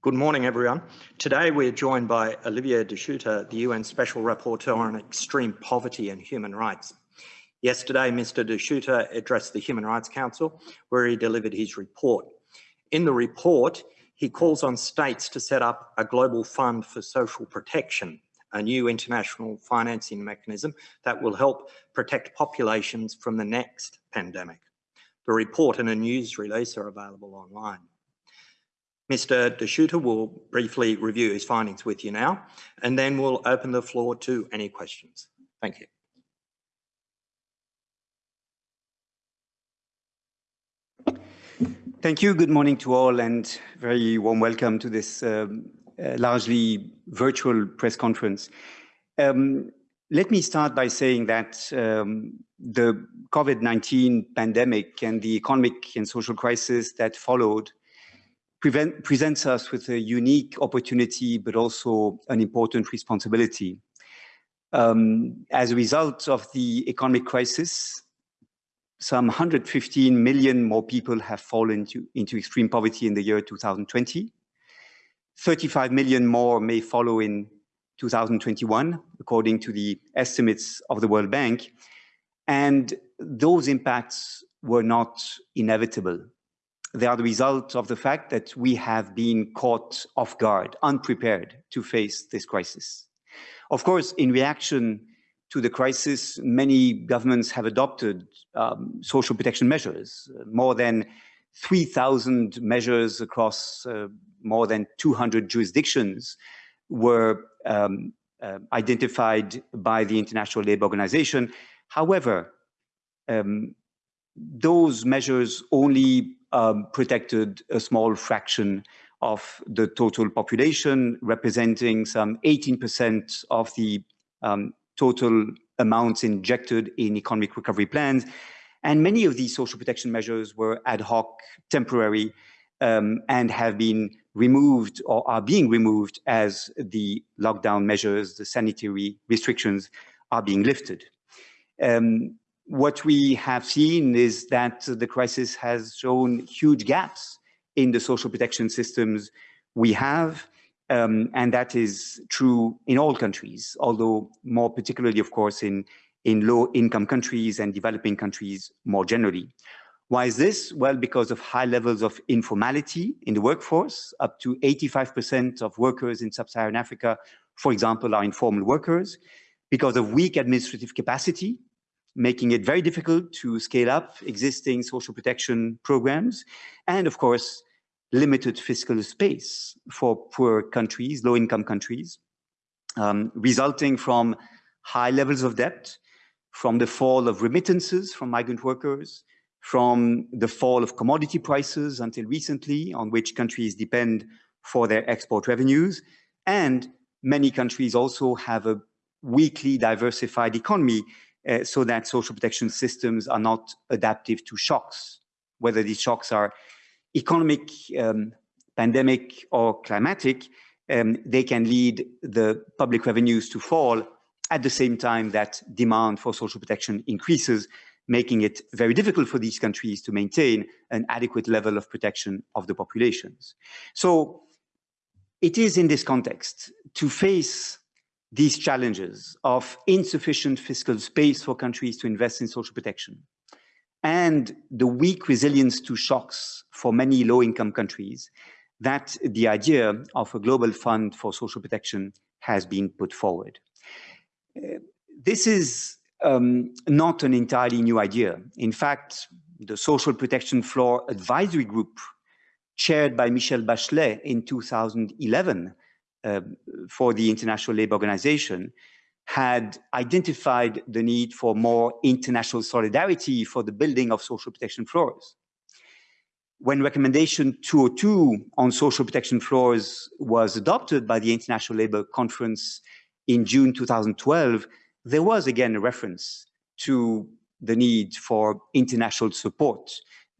Good morning, everyone. Today we're joined by Olivier De Schutter, the UN Special Rapporteur on Extreme Poverty and Human Rights. Yesterday, Mr. De Schutter addressed the Human Rights Council, where he delivered his report. In the report, he calls on states to set up a global fund for social protection, a new international financing mechanism that will help protect populations from the next pandemic. The report and a news release are available online. Mr. De Schutter will briefly review his findings with you now, and then we'll open the floor to any questions. Thank you. Thank you. Good morning to all and very warm welcome to this um, uh, largely virtual press conference. Um, let me start by saying that um, the COVID-19 pandemic and the economic and social crisis that followed prevent, presents us with a unique opportunity, but also an important responsibility. Um, as a result of the economic crisis, some 115 million more people have fallen to, into extreme poverty in the year 2020. 35 million more may follow in 2021, according to the estimates of the World Bank. And those impacts were not inevitable they are the result of the fact that we have been caught off guard, unprepared to face this crisis. Of course, in reaction to the crisis, many governments have adopted um, social protection measures, more than 3,000 measures across uh, more than 200 jurisdictions were um, uh, identified by the International Labour Organization. However, um, those measures only um, protected a small fraction of the total population, representing some 18% of the um, total amounts injected in economic recovery plans. And many of these social protection measures were ad hoc, temporary, um, and have been removed or are being removed as the lockdown measures, the sanitary restrictions are being lifted. Um, what we have seen is that the crisis has shown huge gaps in the social protection systems we have, um, and that is true in all countries, although more particularly, of course, in, in low-income countries and developing countries more generally. Why is this? Well, because of high levels of informality in the workforce, up to 85% of workers in sub-Saharan Africa, for example, are informal workers, because of weak administrative capacity, making it very difficult to scale up existing social protection programs, and of course, limited fiscal space for poor countries, low-income countries, um, resulting from high levels of debt, from the fall of remittances from migrant workers, from the fall of commodity prices until recently, on which countries depend for their export revenues. And many countries also have a weakly diversified economy uh, so that social protection systems are not adaptive to shocks, whether these shocks are economic, um, pandemic, or climatic, um, they can lead the public revenues to fall at the same time that demand for social protection increases, making it very difficult for these countries to maintain an adequate level of protection of the populations. So it is in this context to face these challenges of insufficient fiscal space for countries to invest in social protection and the weak resilience to shocks for many low-income countries, that the idea of a global fund for social protection has been put forward. Uh, this is um, not an entirely new idea. In fact, the Social Protection Floor Advisory Group, chaired by Michelle Bachelet in 2011, uh, for the International Labour Organization had identified the need for more international solidarity for the building of social protection floors. When recommendation 202 on social protection floors was adopted by the International Labour Conference in June 2012, there was again a reference to the need for international support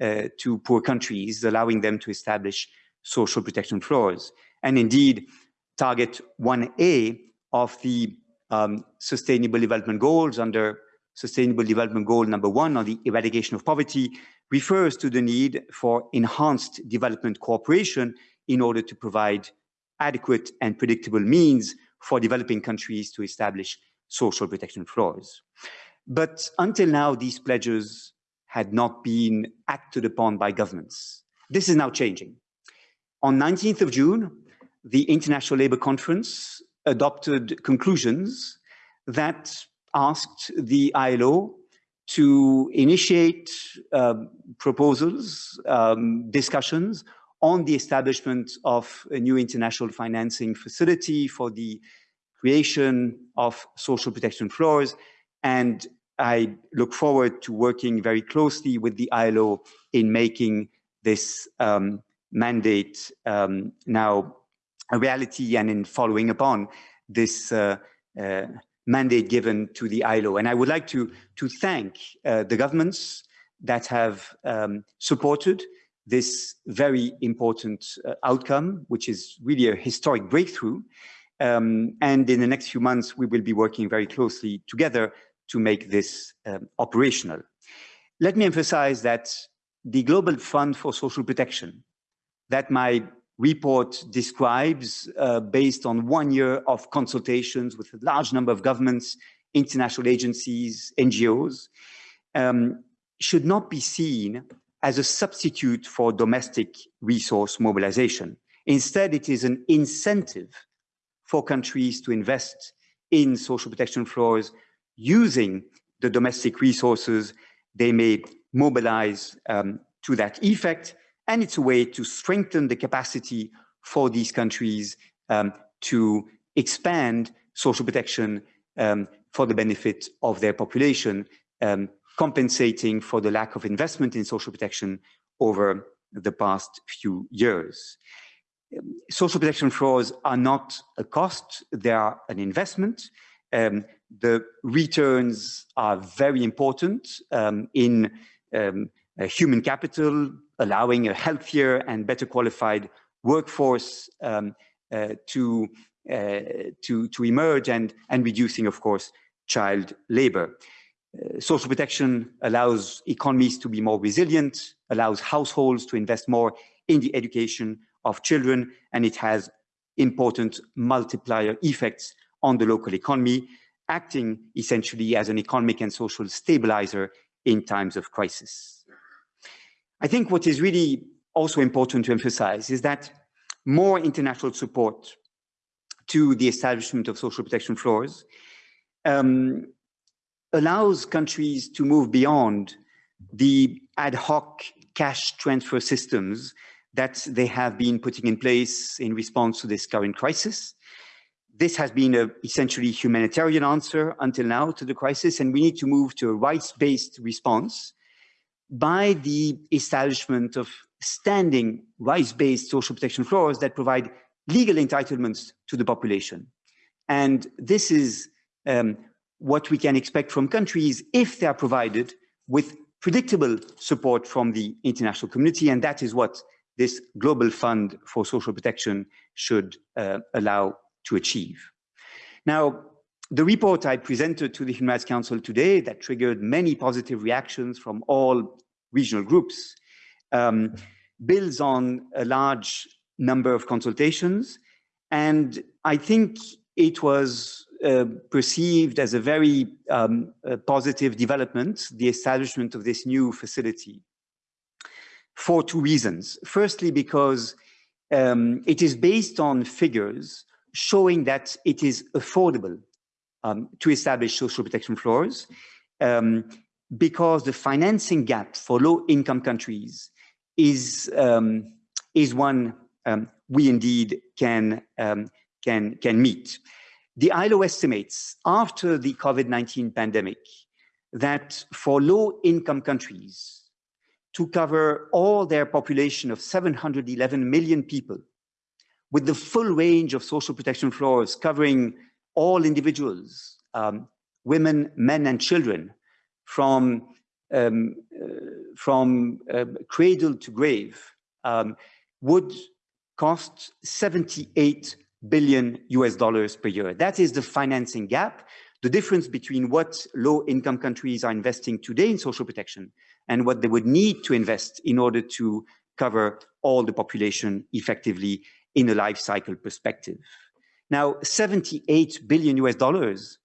uh, to poor countries, allowing them to establish social protection floors. And indeed, target 1A of the um, Sustainable Development Goals under Sustainable Development Goal number one on the eradication of poverty refers to the need for enhanced development cooperation in order to provide adequate and predictable means for developing countries to establish social protection floors. But until now, these pledges had not been acted upon by governments. This is now changing. On 19th of June, the International Labour Conference adopted conclusions that asked the ILO to initiate uh, proposals, um, discussions on the establishment of a new international financing facility for the creation of social protection floors. And I look forward to working very closely with the ILO in making this um, mandate um, now reality and in following upon this uh, uh, mandate given to the ILO. And I would like to, to thank uh, the governments that have um, supported this very important uh, outcome, which is really a historic breakthrough. Um, and in the next few months, we will be working very closely together to make this um, operational. Let me emphasize that the Global Fund for Social Protection that my report describes uh, based on one year of consultations with a large number of governments, international agencies, NGOs, um, should not be seen as a substitute for domestic resource mobilization. Instead, it is an incentive for countries to invest in social protection floors using the domestic resources they may mobilize um, to that effect and it's a way to strengthen the capacity for these countries um, to expand social protection um, for the benefit of their population, um, compensating for the lack of investment in social protection over the past few years. Social protection floors are not a cost, they are an investment. Um, the returns are very important um, in um, human capital, allowing a healthier and better qualified workforce um, uh, to, uh, to, to emerge and, and reducing, of course, child labor. Uh, social protection allows economies to be more resilient, allows households to invest more in the education of children, and it has important multiplier effects on the local economy, acting essentially as an economic and social stabilizer in times of crisis. I think what is really also important to emphasize is that more international support to the establishment of social protection floors um, allows countries to move beyond the ad hoc cash transfer systems that they have been putting in place in response to this current crisis. This has been a essentially humanitarian answer until now to the crisis, and we need to move to a rights-based response by the establishment of standing rights-based social protection floors that provide legal entitlements to the population. And this is um, what we can expect from countries if they are provided with predictable support from the international community. And that is what this global fund for social protection should uh, allow to achieve. Now, the report I presented to the Human Rights Council today that triggered many positive reactions from all regional groups um, builds on a large number of consultations. And I think it was uh, perceived as a very um, positive development, the establishment of this new facility, for two reasons. Firstly, because um, it is based on figures showing that it is affordable um, to establish social protection floors, um, because the financing gap for low-income countries is um, is one um, we indeed can um, can can meet. The ILO estimates after the COVID-19 pandemic that for low-income countries to cover all their population of 711 million people with the full range of social protection floors covering all individuals, um, women, men, and children from, um, uh, from uh, cradle to grave um, would cost 78 billion US dollars per year. That is the financing gap, the difference between what low income countries are investing today in social protection and what they would need to invest in order to cover all the population effectively in a life cycle perspective. Now, 78 billion US dollars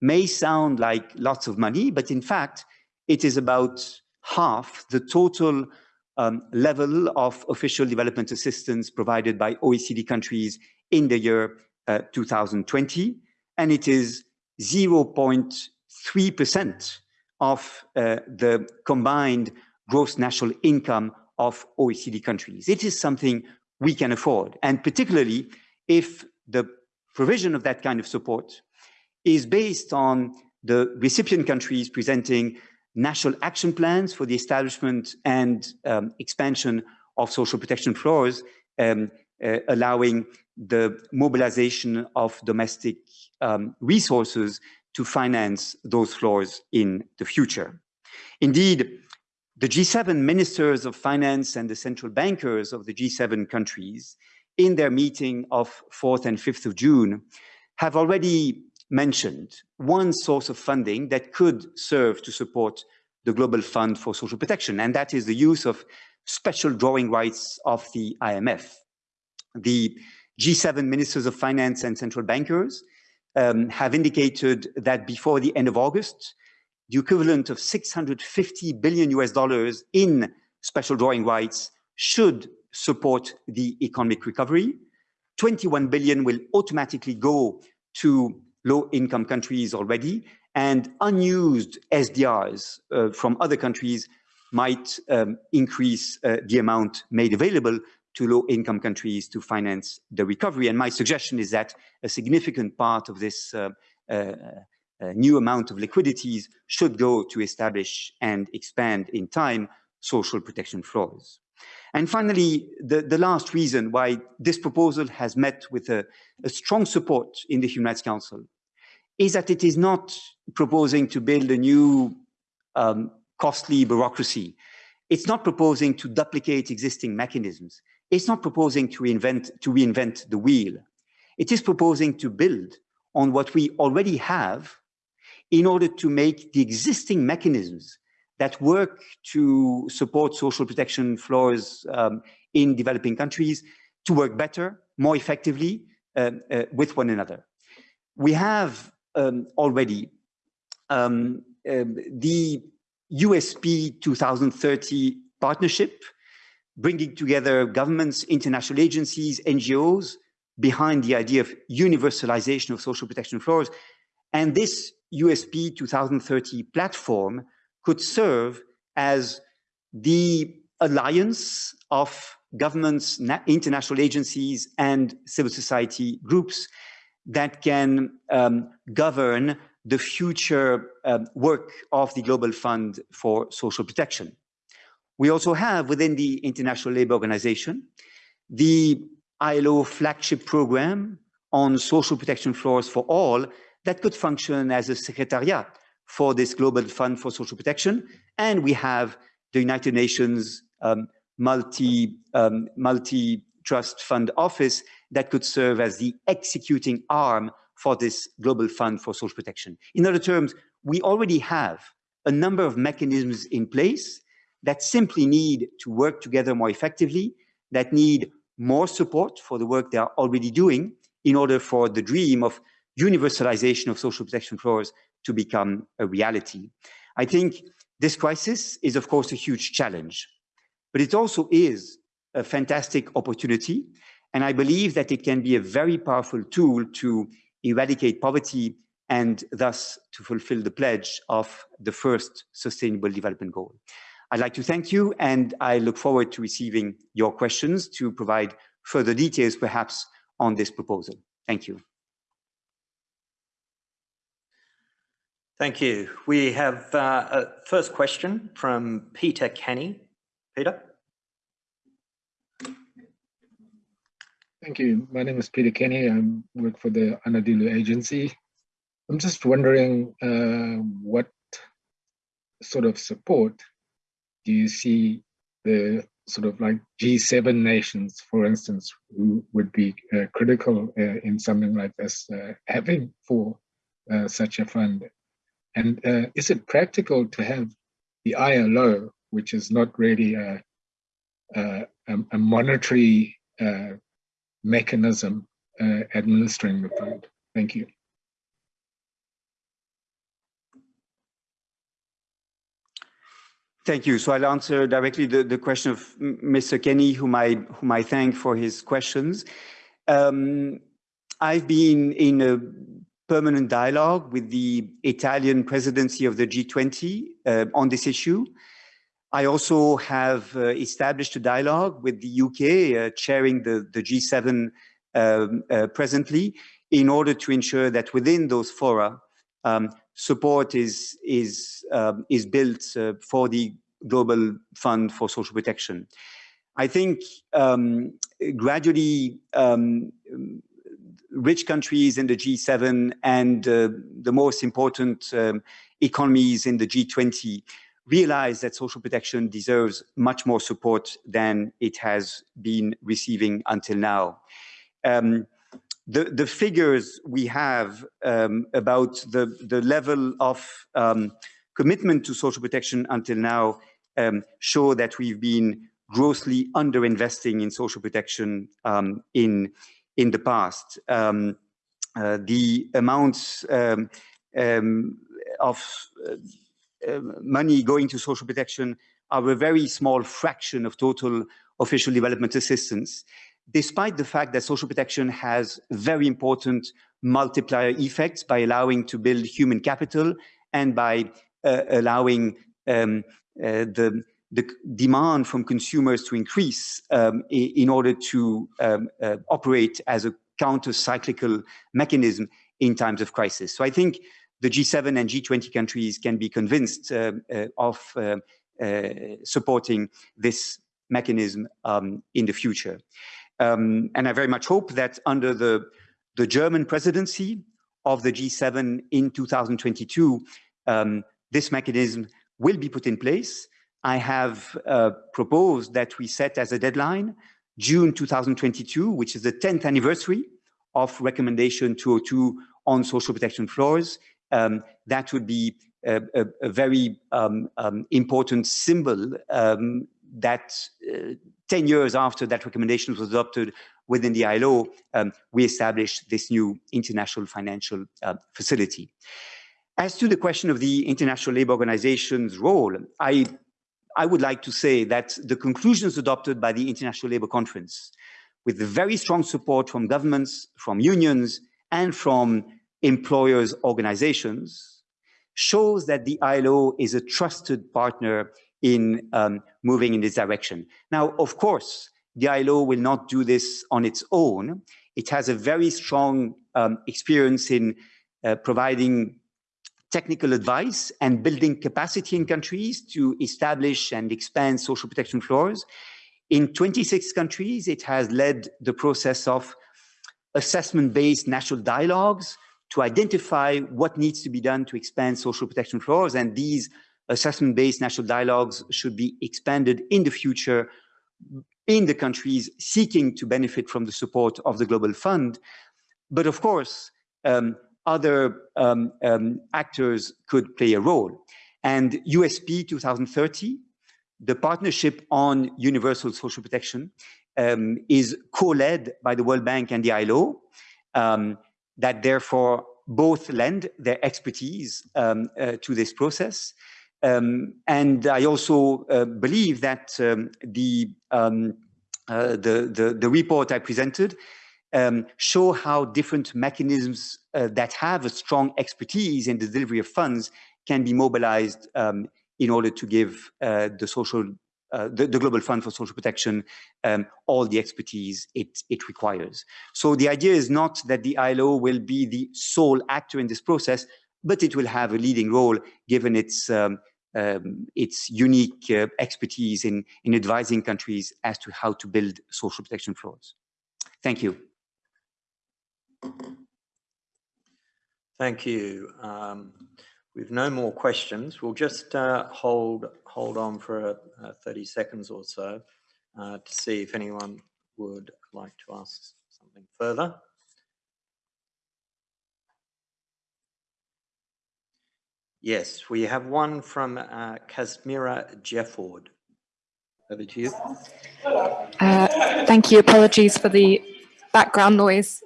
may sound like lots of money, but in fact, it is about half the total um, level of official development assistance provided by OECD countries in the year uh, 2020, and it is 0.3% of uh, the combined gross national income of OECD countries. It is something we can afford, and particularly if the provision of that kind of support is based on the recipient countries presenting national action plans for the establishment and um, expansion of social protection floors, um, uh, allowing the mobilization of domestic um, resources to finance those floors in the future. Indeed, the G7 ministers of finance and the central bankers of the G7 countries in their meeting of 4th and 5th of June have already mentioned one source of funding that could serve to support the Global Fund for Social Protection, and that is the use of special drawing rights of the IMF. The G7 ministers of finance and central bankers um, have indicated that before the end of August, the equivalent of 650 billion US dollars in special drawing rights should support the economic recovery. 21 billion will automatically go to low income countries already, and unused SDRs uh, from other countries might um, increase uh, the amount made available to low income countries to finance the recovery. And my suggestion is that a significant part of this uh, uh, uh new amount of liquidities should go to establish and expand in time social protection floors. And finally, the, the last reason why this proposal has met with a, a strong support in the Human Rights Council is that it is not proposing to build a new um, costly bureaucracy. It's not proposing to duplicate existing mechanisms. It's not proposing to invent, to reinvent the wheel. It is proposing to build on what we already have in order to make the existing mechanisms that work to support social protection floors um, in developing countries to work better, more effectively uh, uh, with one another. We have um, already. Um, um the USP 2030 partnership, bringing together governments, international agencies, NGOs, behind the idea of universalization of social protection floors. And this USP 2030 platform could serve as the alliance of governments, international agencies, and civil society groups that can um, govern the future uh, work of the Global Fund for Social Protection. We also have within the International Labour Organization the ILO flagship program on social protection floors for all that could function as a secretariat for this Global Fund for Social Protection. And we have the United Nations um, multi, um, multi trust fund office that could serve as the executing arm for this global fund for social protection. In other terms, we already have a number of mechanisms in place that simply need to work together more effectively, that need more support for the work they are already doing in order for the dream of universalization of social protection floors to become a reality. I think this crisis is, of course, a huge challenge, but it also is a fantastic opportunity. And I believe that it can be a very powerful tool to eradicate poverty and thus to fulfill the pledge of the first Sustainable Development Goal. I'd like to thank you and I look forward to receiving your questions to provide further details perhaps on this proposal. Thank you. Thank you. We have uh, a first question from Peter Kenny. Peter? Thank you. My name is Peter Kenny. I work for the Anadolu Agency. I'm just wondering uh, what sort of support do you see the sort of like G7 nations, for instance, who would be uh, critical uh, in something like this uh, having for uh, such a fund? And uh, is it practical to have the ILO, which is not really a a, a, monetary uh, mechanism uh, administering the fund? Thank you. Thank you. So I'll answer directly the, the question of Mr. Kenny, whom I, whom I thank for his questions. Um, I've been in a permanent dialogue with the Italian presidency of the G20 uh, on this issue. I also have uh, established a dialogue with the UK, uh, chairing the, the G7 um, uh, presently, in order to ensure that within those fora, um, support is, is, um, is built uh, for the Global Fund for Social Protection. I think um, gradually um, rich countries in the G7 and uh, the most important um, economies in the G20 realize that social protection deserves much more support than it has been receiving until now. Um, the, the figures we have um, about the, the level of um, commitment to social protection until now um, show that we've been grossly underinvesting in social protection um, in, in the past. Um, uh, the amounts um, um, of uh, uh, money going to social protection are a very small fraction of total official development assistance, despite the fact that social protection has very important multiplier effects by allowing to build human capital and by uh, allowing um, uh, the the demand from consumers to increase um, in order to um, uh, operate as a counter-cyclical mechanism in times of crisis. So I think the G7 and G20 countries can be convinced uh, uh, of uh, uh supporting this mechanism um, in the future. Um, and I very much hope that under the, the German presidency of the G7 in 2022, um, this mechanism will be put in place I have uh, proposed that we set as a deadline June 2022, which is the 10th anniversary of recommendation 202 on social protection floors. Um, that would be a, a, a very um, um, important symbol um, that uh, 10 years after that recommendation was adopted within the ILO, um, we established this new international financial uh, facility. As to the question of the International Labour Organization's role, I I would like to say that the conclusions adopted by the International Labour Conference, with the very strong support from governments, from unions, and from employers' organizations, shows that the ILO is a trusted partner in um, moving in this direction. Now, of course, the ILO will not do this on its own. It has a very strong um, experience in uh, providing technical advice and building capacity in countries to establish and expand social protection floors. In 26 countries, it has led the process of assessment-based national dialogues to identify what needs to be done to expand social protection floors. And these assessment-based national dialogues should be expanded in the future in the countries seeking to benefit from the support of the Global Fund. But of course, um, other um, um, actors could play a role. And USP 2030, the partnership on universal social protection, um, is co-led by the World Bank and the ILO, um, that therefore both lend their expertise um, uh, to this process. Um, and I also uh, believe that the, uh, the, the, the report I presented um, show how different mechanisms uh, that have a strong expertise in the delivery of funds can be mobilized um, in order to give uh, the social, uh, the, the, Global Fund for Social Protection um, all the expertise it, it requires. So the idea is not that the ILO will be the sole actor in this process, but it will have a leading role given its um, um, its unique uh, expertise in, in advising countries as to how to build social protection floors. Thank you. Thank you. Um, we've no more questions. We'll just uh, hold hold on for uh, 30 seconds or so uh, to see if anyone would like to ask something further. Yes, we have one from uh, Kasmira Jefford. over to you. Uh, thank you. Apologies for the background noise.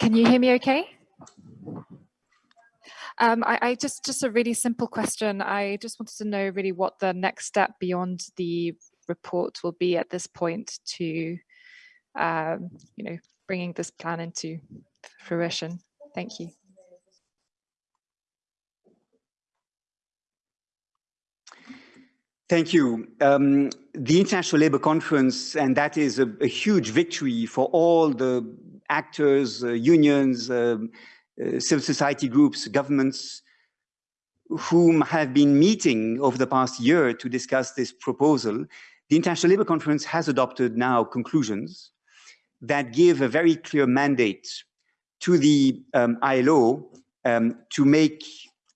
Can you hear me okay? Um, I, I, just just a really simple question. I just wanted to know really what the next step beyond the report will be at this point to, um, you know, bringing this plan into fruition. Thank you. Thank you. Um, the International Labour Conference, and that is a, a huge victory for all the actors, uh, unions, um, uh, civil society groups, governments, whom have been meeting over the past year to discuss this proposal. The International Labour Conference has adopted now conclusions that give a very clear mandate to the um, ILO um, to make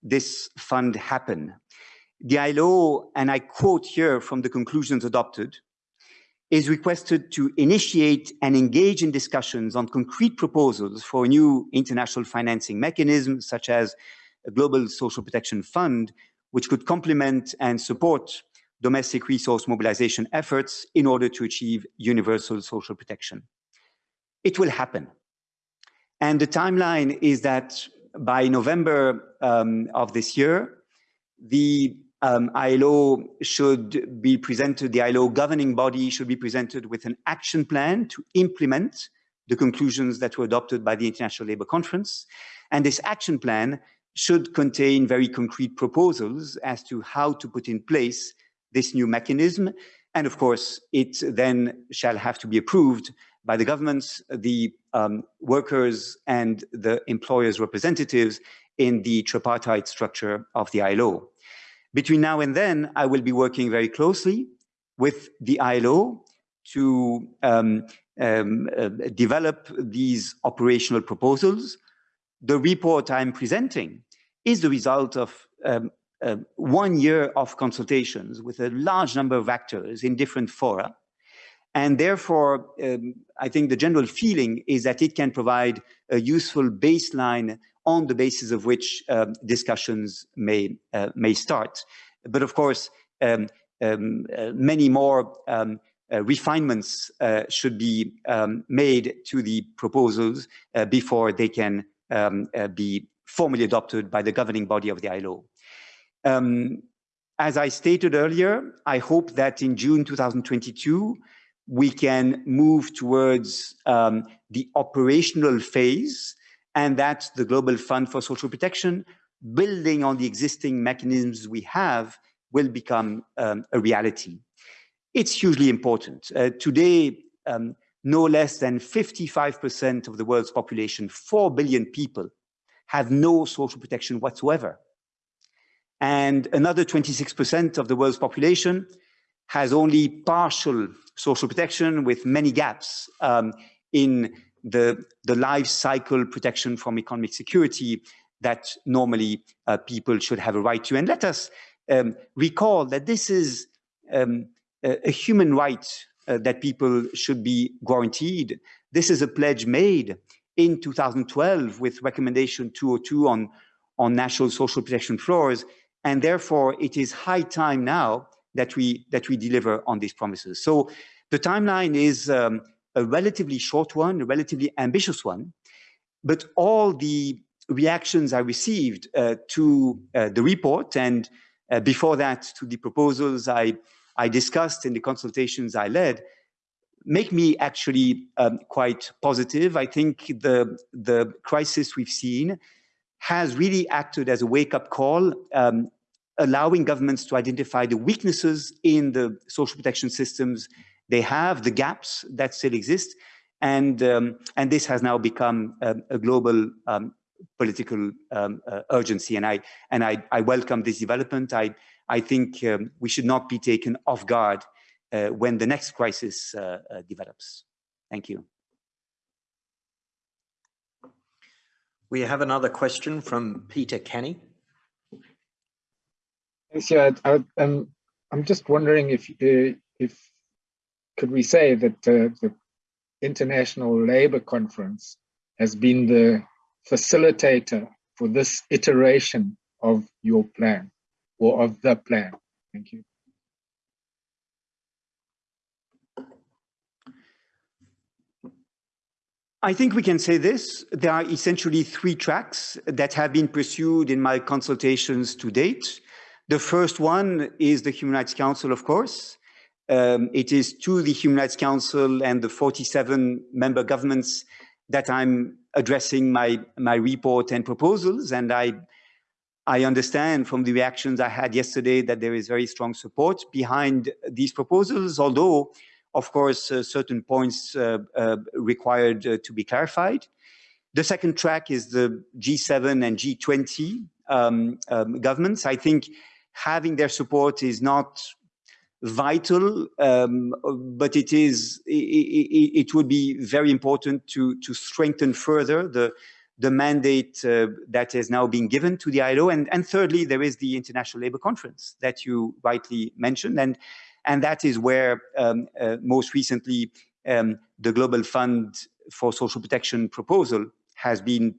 this fund happen. The ILO, and I quote here from the conclusions adopted, is requested to initiate and engage in discussions on concrete proposals for a new international financing mechanism, such as a global social protection fund, which could complement and support domestic resource mobilization efforts in order to achieve universal social protection. It will happen. And the timeline is that by November um, of this year, the um, ILO should be presented, the ILO governing body should be presented with an action plan to implement the conclusions that were adopted by the International Labour Conference. And this action plan should contain very concrete proposals as to how to put in place this new mechanism. And of course, it then shall have to be approved by the governments, the um, workers and the employers' representatives in the tripartite structure of the ILO. Between now and then, I will be working very closely with the ILO to um, um, uh, develop these operational proposals. The report I'm presenting is the result of um, uh, one year of consultations with a large number of actors in different fora. And therefore, um, I think the general feeling is that it can provide a useful baseline on the basis of which um, discussions may, uh, may start. But of course, um, um, uh, many more um, uh, refinements uh, should be um, made to the proposals uh, before they can um, uh, be formally adopted by the governing body of the ILO. as I stated earlier, I hope that in June 2022, we can move towards the operational phase and that the Global Fund for Social Protection, building on the existing mechanisms we have, will become um, a reality. It's hugely important. Uh, today, um, no less than 55% of the world's population, 4 billion people, have no social protection whatsoever. And another 26% of the world's population has only partial social protection with many gaps um, in the, the life cycle protection from economic security that normally uh, people should have a right to. And let us um, recall that this is um, a, a, human right uh, that people should be guaranteed. This is a pledge made in 2012 with recommendation 202 on, on national social protection floors. And therefore, it is high time now that we, that we deliver on these promises. So the timeline is um, a relatively short one, a relatively ambitious one, but all the reactions I received uh, to uh, the report and uh, before that to the proposals I, I discussed in the consultations I led make me actually um, quite positive. I think the, the crisis we've seen has really acted as a wake-up call, um, allowing governments to identify the weaknesses in the social protection systems they have, the gaps that still exist, and um, and this has now become um, a global um, political um, uh, urgency. And I and I, I welcome this development. I I think um, we should not be taken off guard uh, when the next crisis uh, uh develops. Thank you. We have another question from Peter Kenny. Yes, yeah, I, am I'm, I'm just wondering if uh, if could we say that uh, the International Labour Conference has been the facilitator for this iteration of your plan or of the plan? Thank you. I think we can say this. There are essentially three tracks that have been pursued in my consultations to date. The first one is the Human Rights Council, of course. Um, it is to the Human Rights Council and the 47 member governments that I'm addressing my, my report and proposals. And I, I understand from the reactions I had yesterday that there is very strong support behind these proposals, although, of course, uh, certain points uh, uh, required uh, to be clarified. The second track is the G7 and G20 um, um, governments. I think having their support is not vital, um, but it is it, it, it, would be very important to to strengthen further the the mandate uh, that is now being given to the ILO, and and thirdly, there is the International Labour Conference that you rightly mentioned, and and that is where um, uh, most recently um, the Global Fund for Social Protection proposal has been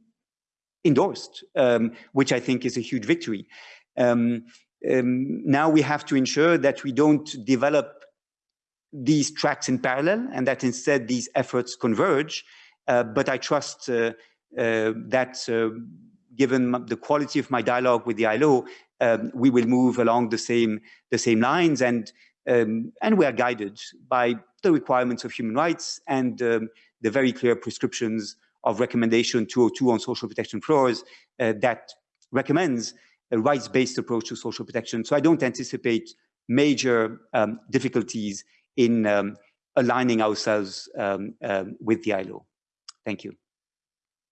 endorsed, um, which I think is a huge victory. Um, um, now we have to ensure that we don't develop these tracks in parallel and that instead these efforts converge. Uh, but I trust uh, uh, that uh, given the quality of my dialogue with the ILO, um, we will move along the same, the same lines and, um, and we are guided by the requirements of human rights and um, the very clear prescriptions of recommendation 202 on social protection floors uh, that recommends a rights-based approach to social protection. So I don't anticipate major um, difficulties in um, aligning ourselves um, um with the ILO. Thank you.